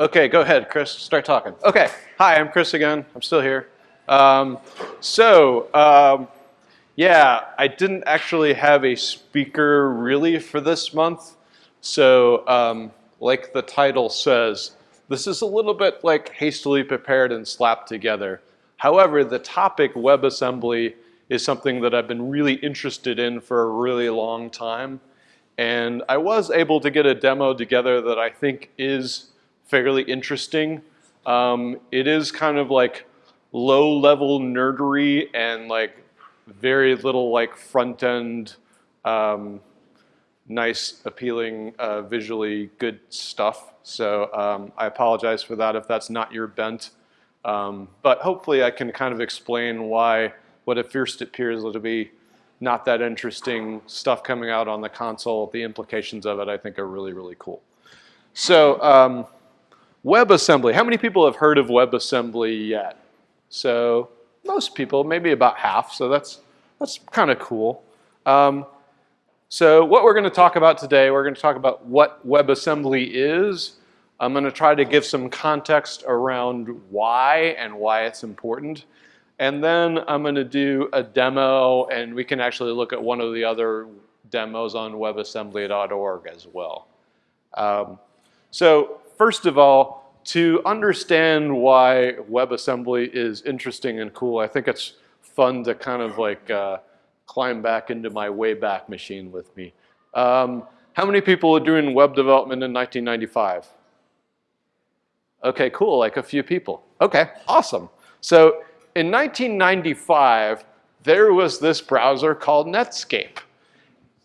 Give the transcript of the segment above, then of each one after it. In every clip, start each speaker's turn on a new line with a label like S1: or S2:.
S1: Okay, go ahead, Chris. Start talking. Okay. Hi, I'm Chris again. I'm still here. Um, so, um, yeah, I didn't actually have a speaker really for this month. So, um, like the title says, this is a little bit like hastily prepared and slapped together. However, the topic WebAssembly is something that I've been really interested in for a really long time. And I was able to get a demo together that I think is fairly interesting. Um, it is kind of like low level nerdery and like very little like front end um, nice, appealing, uh, visually good stuff. So um, I apologize for that if that's not your bent. Um, but hopefully I can kind of explain why what at first appears to be not that interesting stuff coming out on the console, the implications of it I think are really, really cool. So um, WebAssembly, how many people have heard of WebAssembly yet? So most people, maybe about half, so that's, that's kind of cool. Um, so what we're going to talk about today, we're going to talk about what WebAssembly is. I'm going to try to give some context around why and why it's important. And then I'm going to do a demo, and we can actually look at one of the other demos on webassembly.org as well. Um, so first of all, to understand why WebAssembly is interesting and cool, I think it's fun to kind of like uh, climb back into my Wayback Machine with me. Um, how many people are doing web development in 1995? Okay, cool, like a few people. Okay, awesome. So in 1995, there was this browser called Netscape.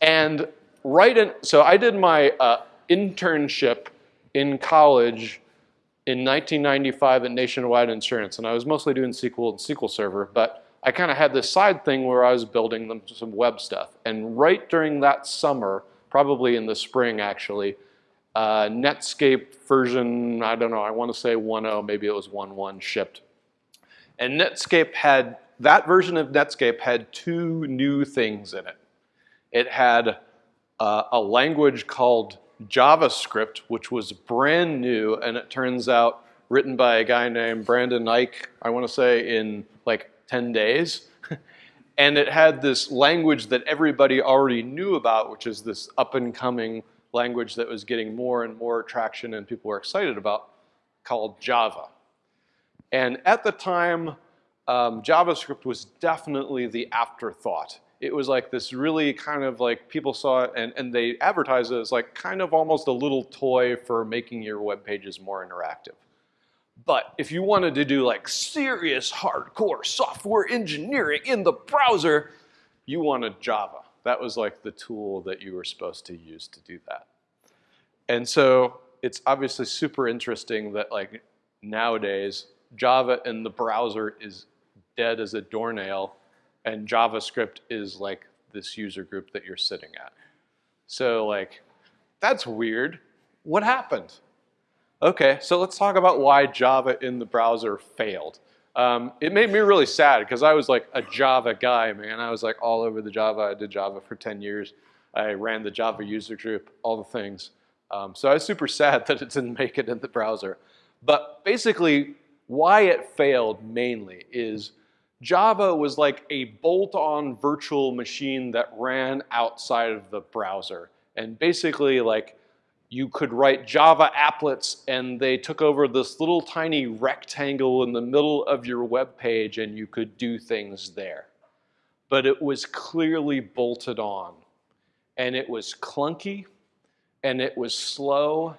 S1: And right in, so I did my uh, internship in college in 1995 at Nationwide Insurance, and I was mostly doing SQL and SQL Server, but I kind of had this side thing where I was building them some web stuff. And right during that summer, probably in the spring actually, uh, Netscape version, I don't know, I want to say 1.0, maybe it was 1.1 shipped. And Netscape had, that version of Netscape had two new things in it. It had uh, a language called JavaScript, which was brand new, and it turns out written by a guy named Brendan Eich, I want to say in like 10 days. and it had this language that everybody already knew about, which is this up and coming language that was getting more and more traction and people were excited about, called Java. And at the time, um, JavaScript was definitely the afterthought. It was like this really kind of like people saw it and, and they advertised it as like kind of almost a little toy for making your web pages more interactive. But if you wanted to do like serious hardcore software engineering in the browser, you wanted Java. That was like the tool that you were supposed to use to do that. And so it's obviously super interesting that like nowadays Java in the browser is dead as a doornail and JavaScript is like this user group that you're sitting at. So like, that's weird. What happened? Okay, so let's talk about why Java in the browser failed. Um, it made me really sad because I was like a Java guy, man. I was like all over the Java. I did Java for 10 years. I ran the Java user group, all the things. Um, so I was super sad that it didn't make it in the browser. But basically, why it failed mainly is Java was like a bolt-on virtual machine that ran outside of the browser. And basically like you could write Java applets and they took over this little tiny rectangle in the middle of your web page and you could do things there. But it was clearly bolted on and it was clunky and it was slow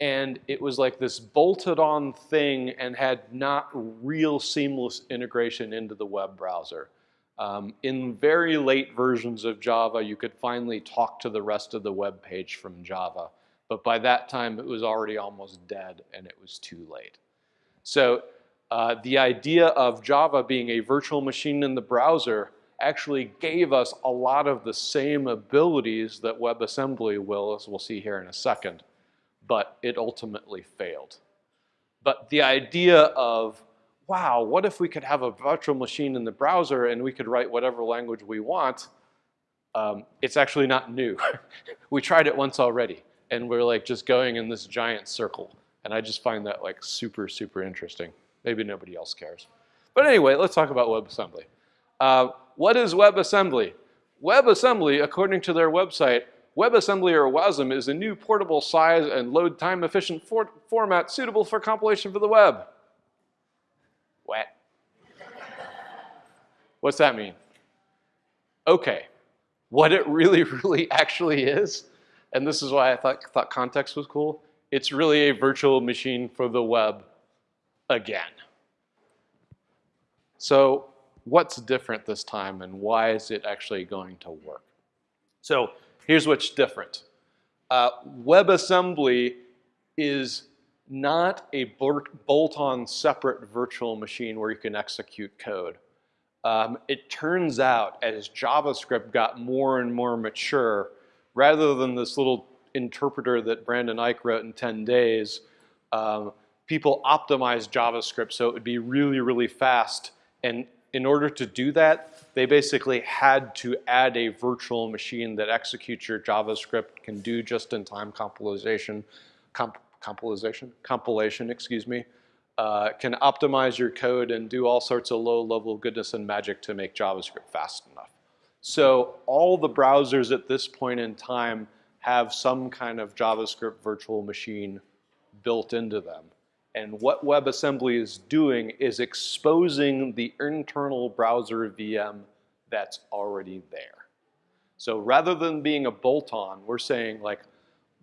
S1: and it was like this bolted on thing and had not real seamless integration into the web browser. Um, in very late versions of Java, you could finally talk to the rest of the web page from Java. But by that time, it was already almost dead and it was too late. So uh, the idea of Java being a virtual machine in the browser actually gave us a lot of the same abilities that WebAssembly will, as we'll see here in a second, but it ultimately failed. But the idea of, wow, what if we could have a virtual machine in the browser and we could write whatever language we want, um, it's actually not new. we tried it once already and we're like just going in this giant circle And I just find that like super, super interesting. Maybe nobody else cares. But anyway, let's talk about WebAssembly. Uh, what is WebAssembly? WebAssembly, according to their website, WebAssembly or WASM is a new portable size and load time efficient for format suitable for compilation for the web. What? What's that mean? Okay, what it really, really actually is, and this is why I thought, thought context was cool, it's really a virtual machine for the web again. So what's different this time and why is it actually going to work? So here's what's different. Uh, WebAssembly is not a bolt-on separate virtual machine where you can execute code. Um, it turns out as JavaScript got more and more mature, rather than this little interpreter that Brendan Eich wrote in 10 days, um, people optimized JavaScript so it would be really, really fast. And in order to do that, they basically had to add a virtual machine that executes your JavaScript, can do just-in-time compilation, comp compilation, compilation, excuse me, uh, can optimize your code and do all sorts of low-level goodness and magic to make JavaScript fast enough. So all the browsers at this point in time have some kind of JavaScript virtual machine built into them. And what WebAssembly is doing is exposing the internal browser VM that's already there. So rather than being a bolt-on, we're saying like,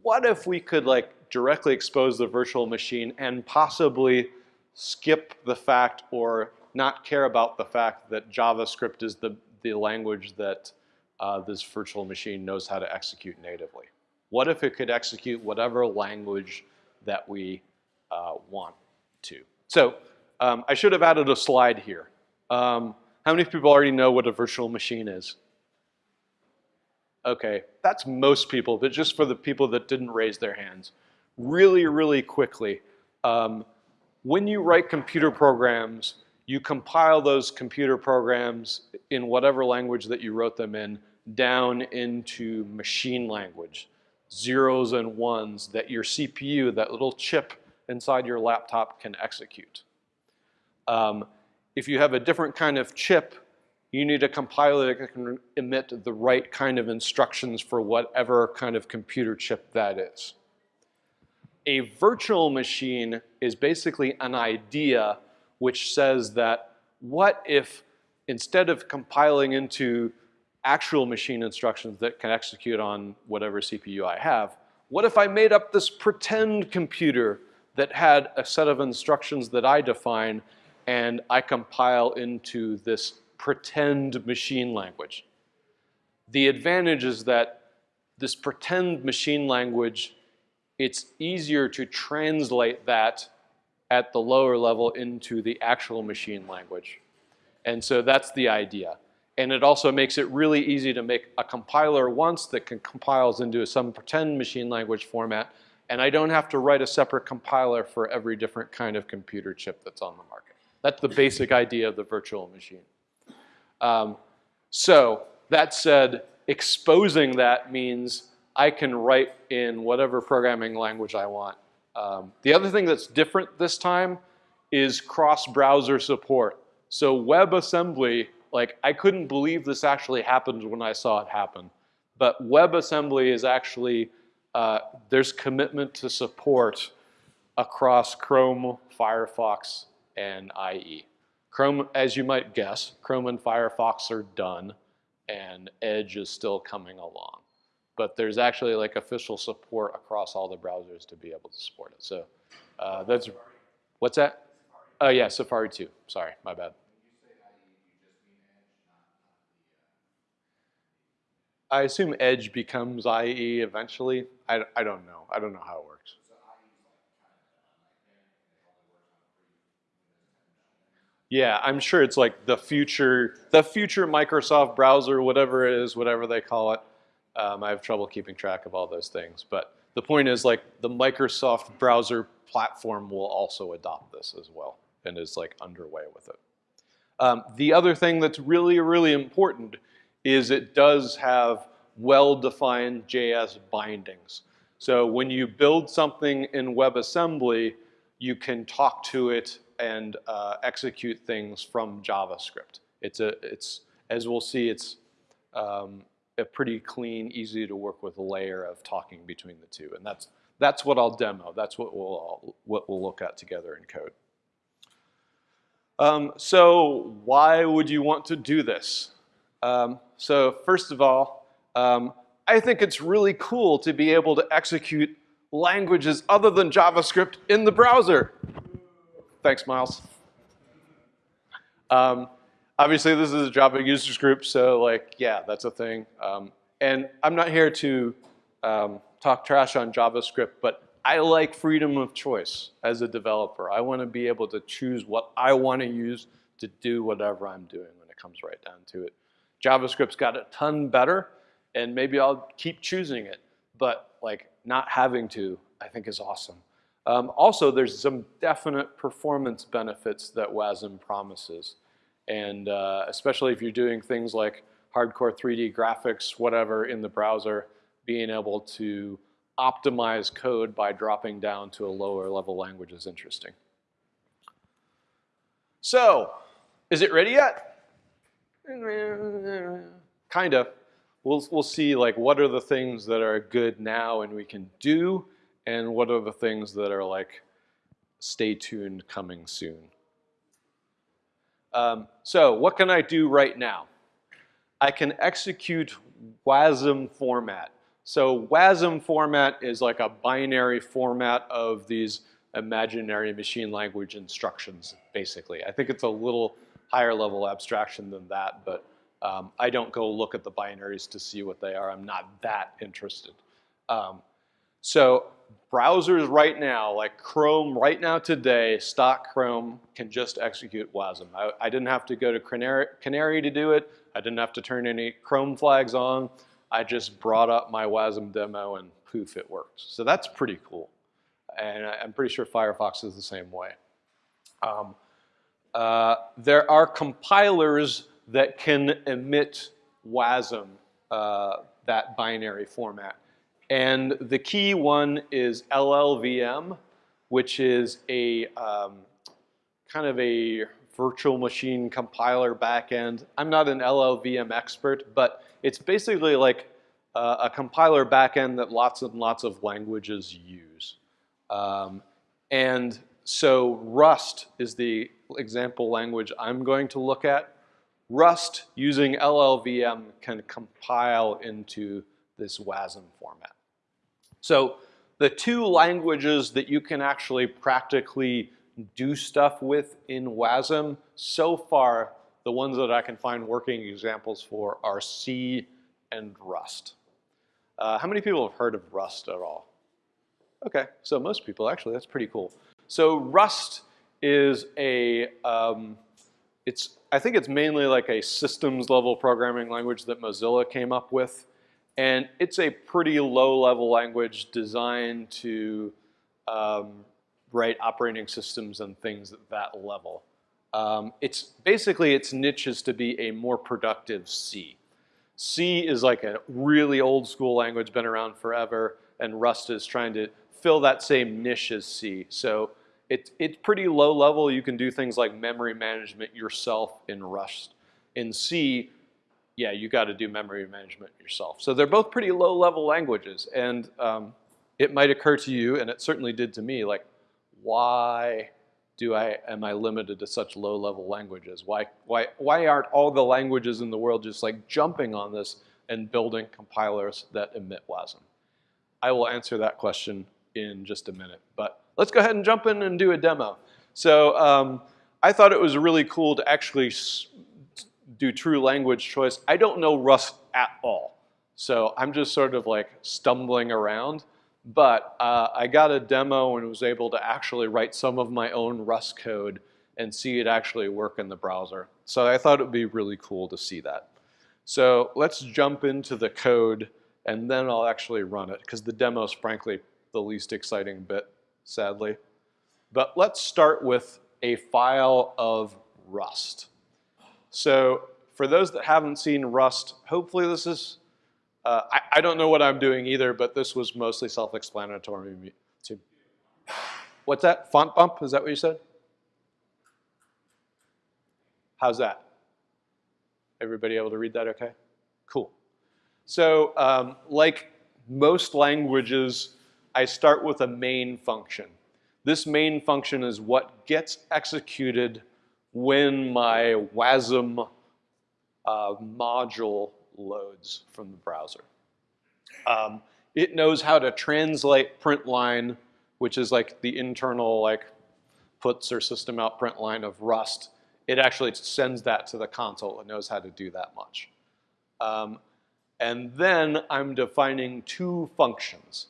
S1: what if we could like directly expose the virtual machine and possibly skip the fact or not care about the fact that JavaScript is the, the language that uh, this virtual machine knows how to execute natively. What if it could execute whatever language that we uh, want to? So um, I should have added a slide here. Um, how many people already know what a virtual machine is? Okay, that's most people, but just for the people that didn't raise their hands. Really, really quickly, um, when you write computer programs, you compile those computer programs in whatever language that you wrote them in down into machine language, zeros and ones that your CPU, that little chip inside your laptop can execute. Um, if you have a different kind of chip, you need a compiler that can emit the right kind of instructions for whatever kind of computer chip that is. A virtual machine is basically an idea which says that what if instead of compiling into actual machine instructions that can execute on whatever CPU I have, what if I made up this pretend computer that had a set of instructions that I define and I compile into this pretend machine language. The advantage is that this pretend machine language it's easier to translate that at the lower level into the actual machine language. And so that's the idea. And it also makes it really easy to make a compiler once that can compiles into some pretend machine language format and I don't have to write a separate compiler for every different kind of computer chip that's on the market. That's the basic idea of the virtual machine. Um, so that said, exposing that means I can write in whatever programming language I want. Um, the other thing that's different this time is cross-browser support. So WebAssembly, like I couldn't believe this actually happened when I saw it happen. But WebAssembly is actually, uh, there's commitment to support across Chrome, Firefox, and IE. Chrome, as you might guess, Chrome and Firefox are done and Edge is still coming along but there's actually like official support across all the browsers to be able to support it. So uh, that's, what's that? Oh yeah, Safari 2. Sorry, my bad. I assume Edge becomes IE eventually. I, I don't know. I don't know how it works. Yeah, I'm sure it's like the future, the future Microsoft browser, whatever it is, whatever they call it. Um, I have trouble keeping track of all those things. But the point is like the Microsoft browser platform will also adopt this as well and is like underway with it. Um, the other thing that's really, really important is it does have well-defined JS bindings. So when you build something in WebAssembly, you can talk to it and uh, execute things from JavaScript. It's a, it's, as we'll see, it's um, a pretty clean, easy to work with layer of talking between the two. And that's, that's what I'll demo. That's what we'll, all, what we'll look at together in code. Um, so why would you want to do this? Um, so first of all, um, I think it's really cool to be able to execute languages other than JavaScript in the browser. Thanks, Miles. Um, obviously, this is a Java users group, so like, yeah, that's a thing. Um, and I'm not here to um, talk trash on JavaScript, but I like freedom of choice as a developer. I want to be able to choose what I want to use to do whatever I'm doing when it comes right down to it. JavaScript's got a ton better, and maybe I'll keep choosing it, but like not having to, I think is awesome. Um, also, there's some definite performance benefits that WASM promises. And uh, especially if you're doing things like hardcore 3D graphics, whatever, in the browser, being able to optimize code by dropping down to a lower level language is interesting. So, is it ready yet? Kind of. We'll, we'll see like what are the things that are good now and we can do and what are the things that are like stay tuned coming soon. Um, so what can I do right now? I can execute WASM format. So WASM format is like a binary format of these imaginary machine language instructions, basically. I think it's a little higher level abstraction than that, but um, I don't go look at the binaries to see what they are. I'm not that interested. Um, so browsers right now, like Chrome right now today, stock Chrome can just execute WASM. I, I didn't have to go to Canary, Canary to do it. I didn't have to turn any Chrome flags on. I just brought up my WASM demo and poof, it works. So that's pretty cool. And I'm pretty sure Firefox is the same way. Um, uh, there are compilers that can emit WASM, uh, that binary format. And the key one is LLVM, which is a um, kind of a virtual machine compiler backend. I'm not an LLVM expert, but it's basically like uh, a compiler backend that lots and lots of languages use. Um, and so Rust is the example language I'm going to look at. Rust using LLVM can compile into this WASM format. So the two languages that you can actually practically do stuff with in WASM, so far, the ones that I can find working examples for are C and Rust. Uh, how many people have heard of Rust at all? Okay, so most people actually, that's pretty cool. So Rust is a, um, it's, I think it's mainly like a systems level programming language that Mozilla came up with. And it's a pretty low level language designed to um, write operating systems and things at that level. Um, it's basically its niche is to be a more productive C. C is like a really old school language, been around forever, and Rust is trying to fill that same niche as C. So it, it's pretty low level. You can do things like memory management yourself in Rust. In C, yeah, you got to do memory management yourself. So they're both pretty low level languages. And um, it might occur to you, and it certainly did to me, like, why do I, am I limited to such low level languages? Why, why, why aren't all the languages in the world just like jumping on this and building compilers that emit WASM? I will answer that question in just a minute, but let's go ahead and jump in and do a demo. So um, I thought it was really cool to actually do true language choice. I don't know Rust at all. So I'm just sort of like stumbling around. But uh, I got a demo and was able to actually write some of my own Rust code and see it actually work in the browser. So I thought it would be really cool to see that. So let's jump into the code and then I'll actually run it because the demo is frankly the least exciting bit, sadly. But let's start with a file of Rust. So for those that haven't seen Rust, hopefully this is Uh, I, I don't know what I'm doing either, but this was mostly self-explanatory to What's that? Font bump? Is that what you said? How's that? Everybody able to read that okay? Cool. So um, like most languages, I start with a main function. This main function is what gets executed when my WASM uh, module loads from the browser. Um, it knows how to translate print line, which is like the internal like puts or system out print line of Rust. It actually sends that to the console. It knows how to do that much. Um, and then I'm defining two functions,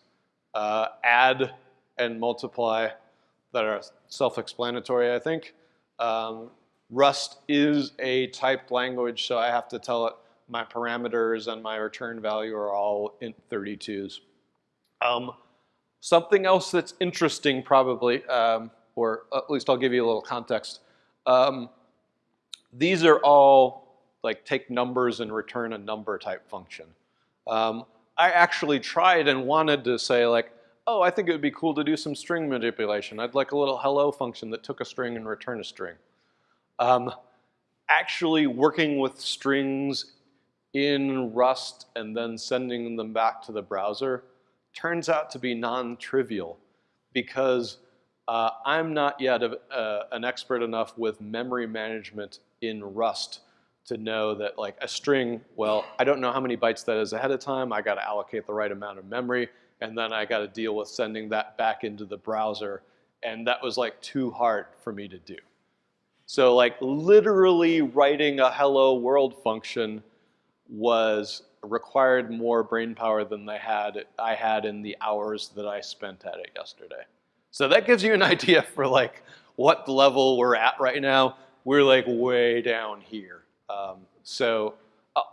S1: uh, add and multiply, that are self-explanatory, I think. Um, Rust is a typed language, so I have to tell it my parameters and my return value are all int 32s. Um, something else that's interesting probably, um, or at least I'll give you a little context. Um, these are all like take numbers and return a number type function. Um, I actually tried and wanted to say like, oh, I think it would be cool to do some string manipulation. I'd like a little hello function that took a string and returned a string. Um, actually working with strings in Rust and then sending them back to the browser turns out to be non-trivial because uh, I'm not yet a, uh, an expert enough with memory management in Rust to know that like a string, well, I don't know how many bytes that is ahead of time. I got to allocate the right amount of memory and then I got to deal with sending that back into the browser. And that was like too hard for me to do. So like literally writing a hello world function was required more brain power than they had I had in the hours that I spent at it yesterday. So that gives you an idea for like what level we're at right now. We're like way down here. Um, so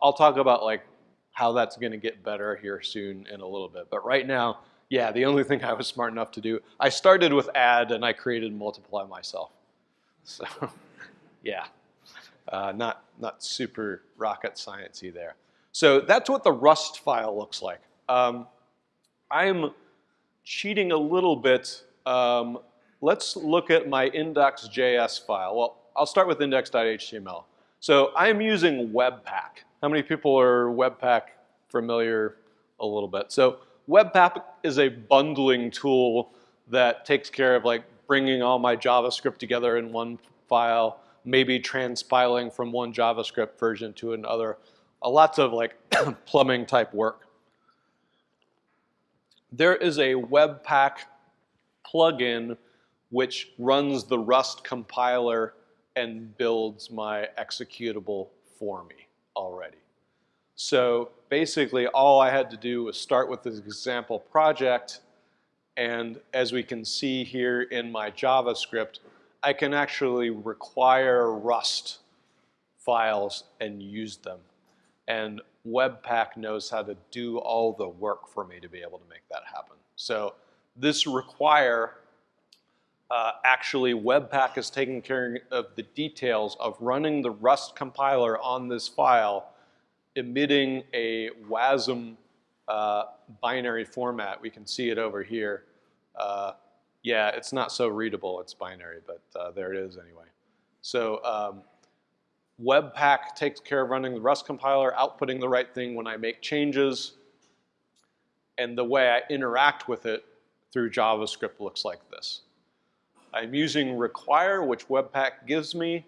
S1: I'll talk about like how that's going to get better here soon in a little bit. But right now, yeah, the only thing I was smart enough to do, I started with add and I created multiply myself. So yeah, uh, not, not super rocket sciencey there. So that's what the Rust file looks like. Um, I'm cheating a little bit. Um, let's look at my index.js file. Well, I'll start with index.html. So I'm using Webpack. How many people are Webpack familiar a little bit? So Webpack is a bundling tool that takes care of like bringing all my JavaScript together in one file, maybe transpiling from one JavaScript version to another. A lots of like plumbing type work. There is a Webpack plugin which runs the Rust compiler and builds my executable for me already. So basically all I had to do was start with this example project and as we can see here in my JavaScript, I can actually require Rust files and use them. And Webpack knows how to do all the work for me to be able to make that happen. So this require uh, actually Webpack is taking care of the details of running the Rust compiler on this file, emitting a WASM uh, binary format. We can see it over here. Uh, yeah, it's not so readable, it's binary, but uh, there it is anyway. So um, Webpack takes care of running the Rust compiler, outputting the right thing when I make changes, and the way I interact with it through JavaScript looks like this. I'm using require, which Webpack gives me,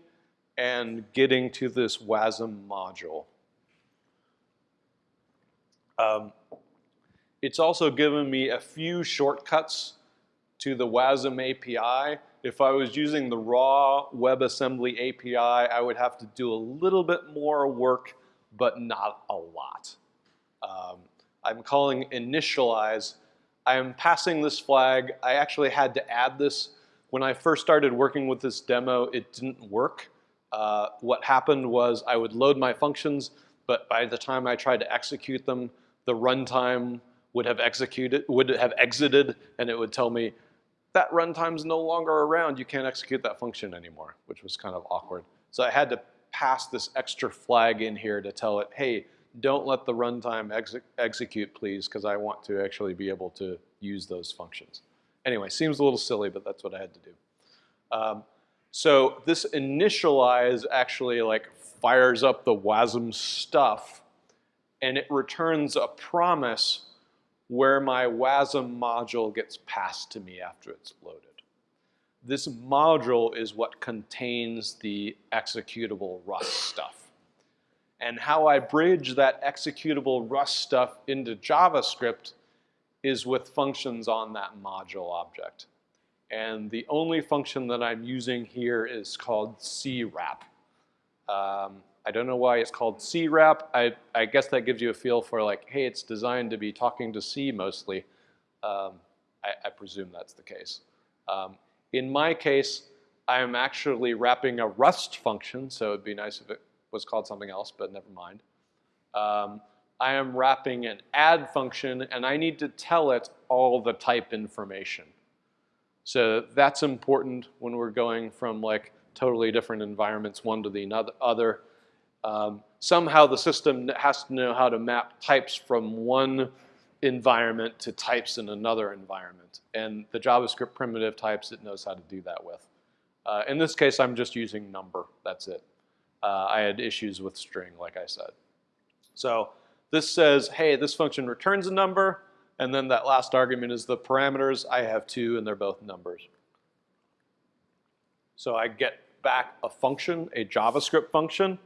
S1: and getting to this WASM module. Um, it's also given me a few shortcuts to the WASM API. If I was using the raw WebAssembly API, I would have to do a little bit more work, but not a lot. Um, I'm calling initialize. I am passing this flag. I actually had to add this when I first started working with this demo, it didn't work. Uh, what happened was I would load my functions, but by the time I tried to execute them, the runtime would have executed, would have exited, and it would tell me that runtime's no longer around. You can't execute that function anymore, which was kind of awkward. So I had to pass this extra flag in here to tell it, hey, don't let the runtime exe execute, please, because I want to actually be able to use those functions. Anyway, seems a little silly, but that's what I had to do. Um, so this initialize actually like fires up the WASM stuff, and it returns a promise where my WASM module gets passed to me after it's loaded. This module is what contains the executable Rust stuff. And how I bridge that executable Rust stuff into JavaScript is with functions on that module object. And the only function that I'm using here is called CWrap. Um, I don't know why it's called CWrap. I, I guess that gives you a feel for like, hey, it's designed to be talking to C mostly. Um, I, I, presume that's the case. Um, in my case, I'm actually wrapping a Rust function, so it'd be nice if it was called something else, but never mind. Um, I am wrapping an add function, and I need to tell it all the type information. So that's important when we're going from like totally different environments, one to the other. Um, somehow the system has to know how to map types from one environment to types in another environment. And the JavaScript primitive types, it knows how to do that with. Uh, in this case, I'm just using number. That's it. Uh, I had issues with string, like I said. So this says, hey, this function returns a number, and then that last argument is the parameters. I have two, and they're both numbers. So I get back a function, a JavaScript function,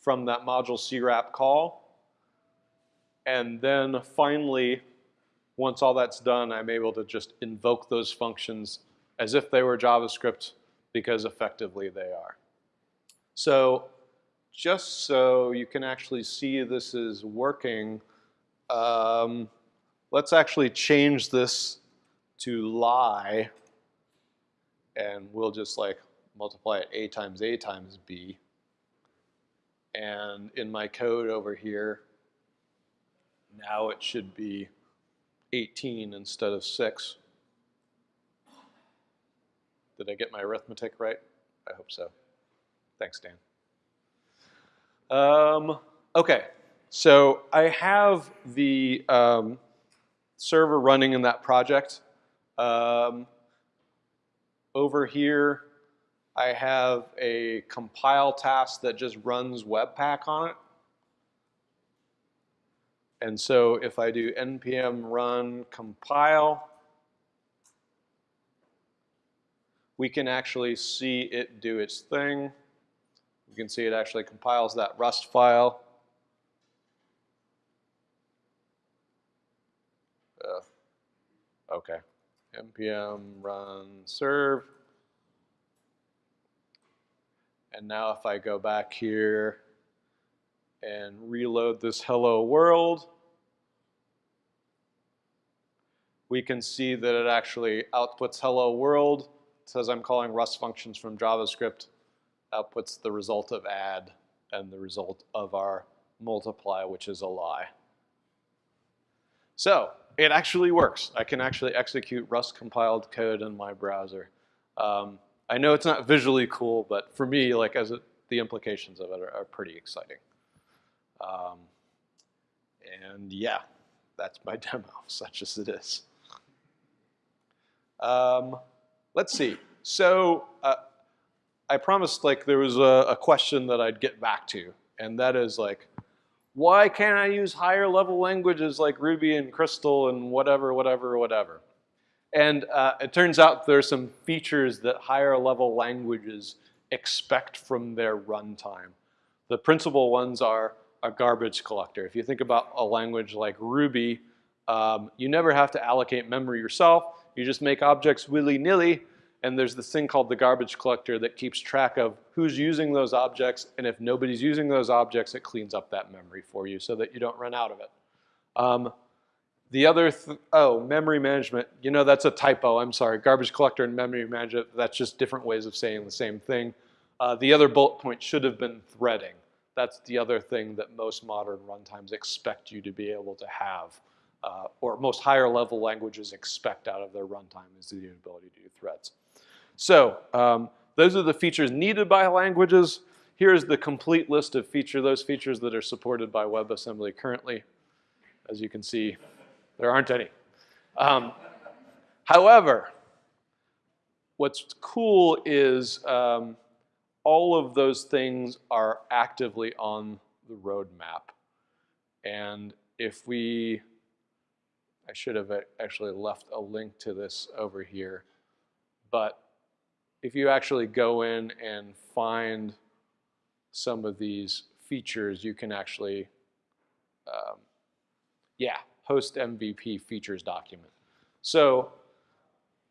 S1: from that module CWrap call. And then finally, once all that's done, I'm able to just invoke those functions as if they were JavaScript because effectively they are. So just so you can actually see this is working, um, let's actually change this to lie and we'll just like multiply it a times a times b. And in my code over here, now it should be 18 instead of 6. Did I get my arithmetic right? I hope so. Thanks, Dan. Um, okay, so I have the um, server running in that project. Um, over here, I have a compile task that just runs Webpack on it. And so if I do npm run compile, we can actually see it do its thing. You can see it actually compiles that Rust file. Uh, okay, npm run serve. And now if I go back here and reload this hello world, we can see that it actually outputs hello world. It says I'm calling Rust functions from JavaScript, outputs the result of add and the result of our multiply, which is a lie. So it actually works. I can actually execute Rust compiled code in my browser. Um, I know it's not visually cool, but for me, like as the implications of it are, are pretty exciting. Um, and yeah, that's my demo, such as it is. Um, let's see. So uh, I promised like there was a, a question that I'd get back to, and that is like, why can't I use higher level languages like Ruby and Crystal and whatever, whatever, whatever? And uh, it turns out there's some features that higher level languages expect from their runtime. The principal ones are a garbage collector. If you think about a language like Ruby, um, you never have to allocate memory yourself. You just make objects willy-nilly, and there's this thing called the garbage collector that keeps track of who's using those objects, and if nobody's using those objects, it cleans up that memory for you so that you don't run out of it. Um, the other, th oh, memory management, you know, that's a typo, I'm sorry. Garbage collector and memory management, that's just different ways of saying the same thing. Uh, the other bullet point should have been threading. That's the other thing that most modern runtimes expect you to be able to have, uh, or most higher level languages expect out of their runtime is the ability to do threads. So um, those are the features needed by languages. here's the complete list of feature, those features that are supported by WebAssembly currently. As you can see, there aren't any. Um, however, what's cool is um, all of those things are actively on the roadmap. And if we, I should have actually left a link to this over here, but if you actually go in and find some of these features, you can actually, um, yeah, post MVP features document. So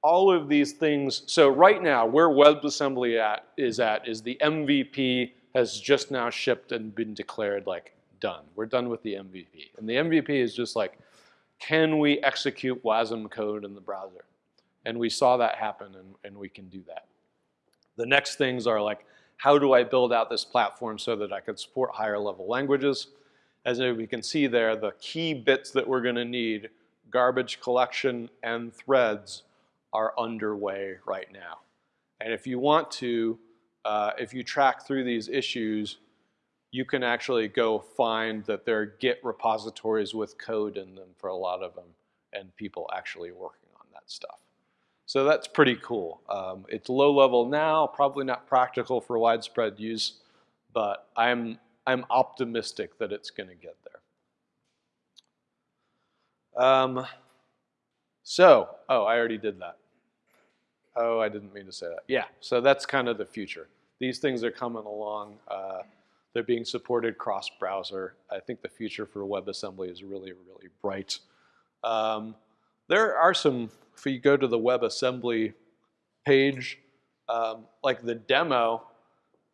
S1: all of these things, so right now where WebAssembly at, is at is the MVP has just now shipped and been declared like done. We're done with the MVP. And the MVP is just like, can we execute WASM code in the browser? And we saw that happen and, and we can do that. The next things are like, how do I build out this platform so that I can support higher level languages? As we can see there, the key bits that we're gonna need, garbage collection and threads, are underway right now. And if you want to, uh, if you track through these issues, you can actually go find that there are Git repositories with code in them for a lot of them and people actually working on that stuff. So that's pretty cool. Um, it's low level now, probably not practical for widespread use, but I'm, I'm optimistic that it's going to get there. Um, so, oh, I already did that. Oh, I didn't mean to say that. Yeah, so that's kind of the future. These things are coming along. Uh, they're being supported cross-browser. I think the future for WebAssembly is really, really bright. Um, there are some, if you go to the WebAssembly page, um, like the demo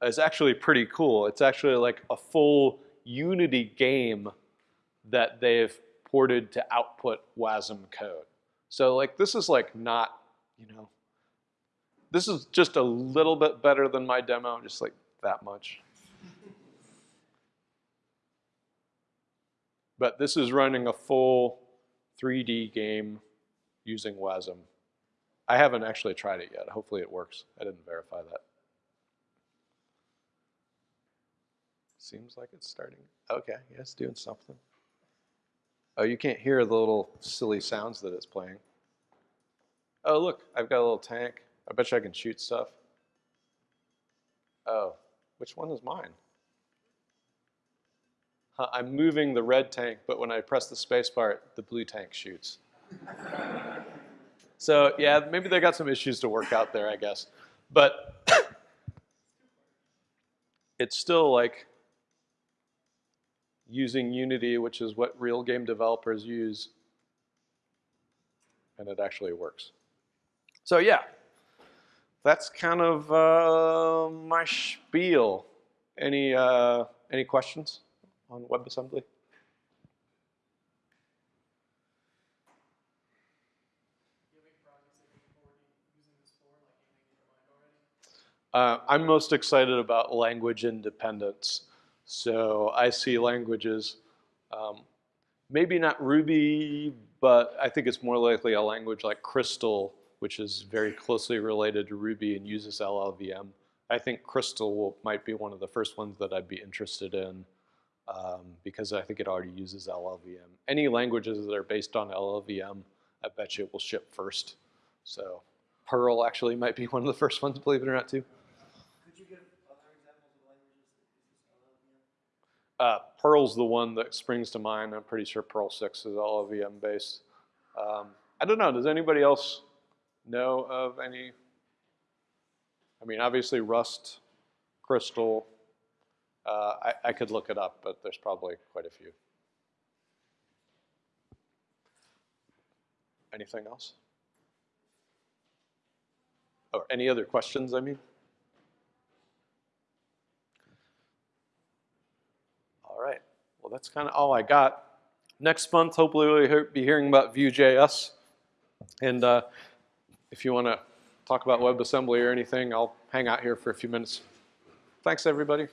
S1: is actually pretty cool. It's actually like a full Unity game that they've ported to output WASM code. So like this is like not, you know, this is just a little bit better than my demo, just like that much. But this is running a full 3D game using WASM. I haven't actually tried it yet. Hopefully it works. I didn't verify that. Seems like it's starting. Okay, yeah, it's doing something. Oh, you can't hear the little silly sounds that it's playing. Oh, look, I've got a little tank. I bet you I can shoot stuff. Oh, which one is mine? Huh, I'm moving the red tank, but when I press the space bar, the blue tank shoots. So yeah, maybe they got some issues to work out there, I guess. But it's still like using Unity, which is what real game developers use, and it actually works. So yeah, that's kind of uh, my spiel. Any, uh, any questions? on WebAssembly? Uh, I'm most excited about language independence. So I see languages, um, maybe not Ruby, but I think it's more likely a language like Crystal, which is very closely related to Ruby and uses LLVM. I think Crystal will, might be one of the first ones that I'd be interested in um, because I think it already uses LLVM. Any languages that are based on LLVM, I bet you it will ship first. So Perl actually might be one of the first ones, believe it or not, too.
S2: Could you give other examples of languages
S1: that use LLVM? Uh, Perl's the one that springs to mind. I'm pretty sure Perl 6 is LLVM based. Um, I don't know. Does anybody else know of any? I mean, obviously Rust, Crystal, uh, I, I could look it up, but there's probably quite a few. Anything else? Or any other questions, I mean? All that's kind of all I got. Next month, hopefully we'll be hearing about Vue.js. And uh, if you want to talk about WebAssembly or anything, I'll hang out here for a few minutes. Thanks, everybody.